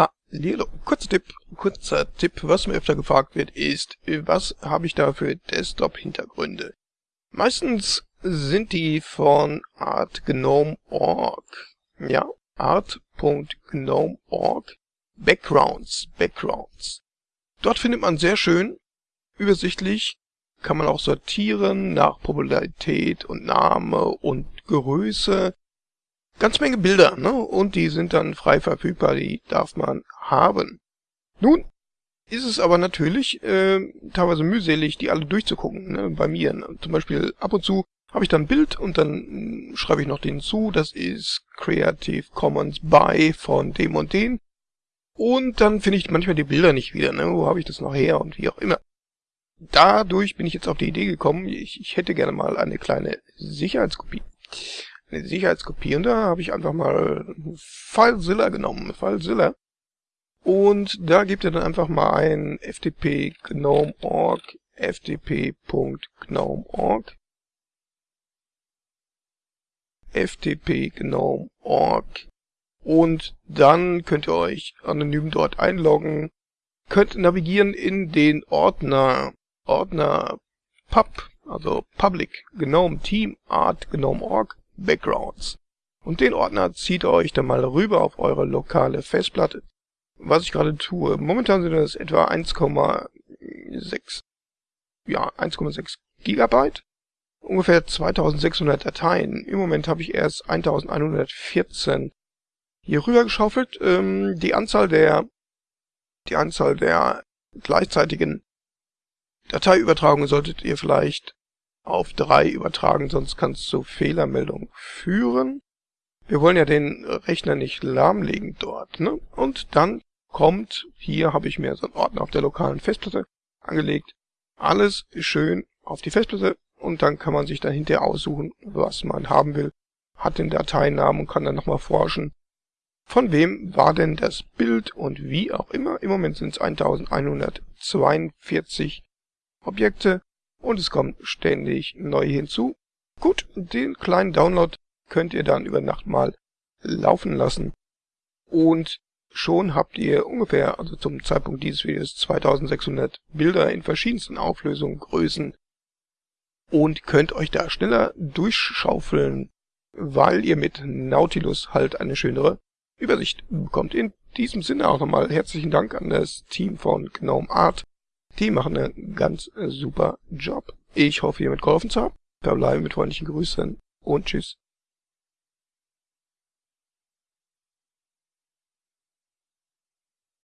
Hallihallo. Kurzer Tipp, kurzer Tipp, was mir öfter gefragt wird, ist, was habe ich da für Desktop-Hintergründe? Meistens sind die von artgnome.org. Ja, art.gnome.org. Backgrounds, Backgrounds. Dort findet man sehr schön, übersichtlich, kann man auch sortieren nach Popularität und Name und Größe ganz Menge Bilder, ne? Und die sind dann frei verfügbar, die darf man haben. Nun ist es aber natürlich äh, teilweise mühselig, die alle durchzugucken, ne? bei mir. Ne? Zum Beispiel ab und zu habe ich dann ein Bild und dann hm, schreibe ich noch den zu, das ist Creative Commons by von dem und den. Und dann finde ich manchmal die Bilder nicht wieder, ne? wo habe ich das noch her und wie auch immer. Dadurch bin ich jetzt auf die Idee gekommen, ich, ich hätte gerne mal eine kleine Sicherheitskopie eine Sicherheitskopie. Und da habe ich einfach mal FileZilla genommen, FileZilla. Und da gebt ihr dann einfach mal ein ftp gnome.org, ftp.gnome.org, ftp gnome.org und dann könnt ihr euch anonym dort einloggen, könnt navigieren in den Ordner, Ordner pub, also public gnome team art gnome.org Backgrounds. Und den Ordner zieht euch dann mal rüber auf eure lokale Festplatte. Was ich gerade tue, momentan sind das etwa 1,6 ja, 1,6 Gigabyte, ungefähr 2600 Dateien. Im Moment habe ich erst 1114 hier rüber geschaufelt. Ähm, die Anzahl der die Anzahl der gleichzeitigen Dateiübertragungen solltet ihr vielleicht auf 3 übertragen, sonst kann es zu Fehlermeldungen führen. Wir wollen ja den Rechner nicht lahmlegen dort. Ne? Und dann kommt, hier habe ich mir so einen Ordner auf der lokalen Festplatte angelegt. Alles schön auf die Festplatte und dann kann man sich dann hinterher aussuchen, was man haben will. Hat den Dateinamen und kann dann nochmal forschen. Von wem war denn das Bild und wie auch immer. Im Moment sind es 1142 Objekte und es kommen ständig neue hinzu. Gut, den kleinen Download könnt ihr dann über Nacht mal laufen lassen und schon habt ihr ungefähr, also zum Zeitpunkt dieses Videos, 2600 Bilder in verschiedensten Auflösungen, Größen und könnt euch da schneller durchschaufeln, weil ihr mit Nautilus halt eine schönere Übersicht bekommt. In diesem Sinne auch nochmal herzlichen Dank an das Team von Gnome Art die machen einen ganz super Job. Ich hoffe, ihr mitgeholfen zu haben. Verbleibe mit freundlichen Grüßen und tschüss.